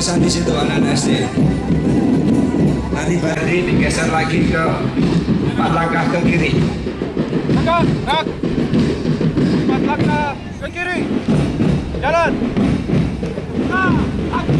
atau di situ anak SD nanti Badri digeser lagi ke empat langkah ke kiri Langkah, gerak. Empat langkah ke kiri. Jalan. Ah.